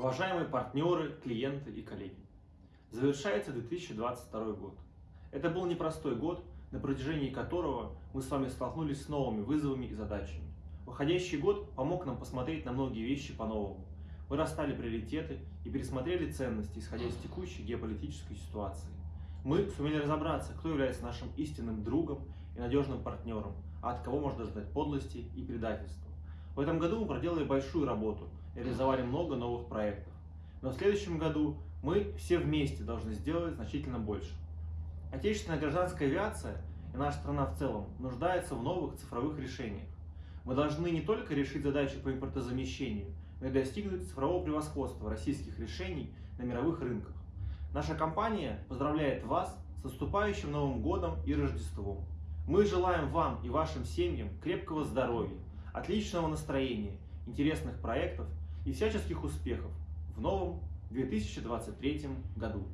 Уважаемые партнеры, клиенты и коллеги, завершается 2022 год. Это был непростой год, на протяжении которого мы с вами столкнулись с новыми вызовами и задачами. Уходящий год помог нам посмотреть на многие вещи по-новому. Мы расстали приоритеты и пересмотрели ценности, исходя из текущей геополитической ситуации. Мы сумели разобраться, кто является нашим истинным другом и надежным партнером, а от кого можно ждать подлости и предательства. В этом году мы проделали большую работу и реализовали много новых проектов. Но в следующем году мы все вместе должны сделать значительно больше. Отечественная гражданская авиация и наша страна в целом нуждается в новых цифровых решениях. Мы должны не только решить задачи по импортозамещению, но и достигнуть цифрового превосходства российских решений на мировых рынках. Наша компания поздравляет вас с наступающим Новым Годом и Рождеством. Мы желаем вам и вашим семьям крепкого здоровья, отличного настроения, интересных проектов и всяческих успехов в новом 2023 году.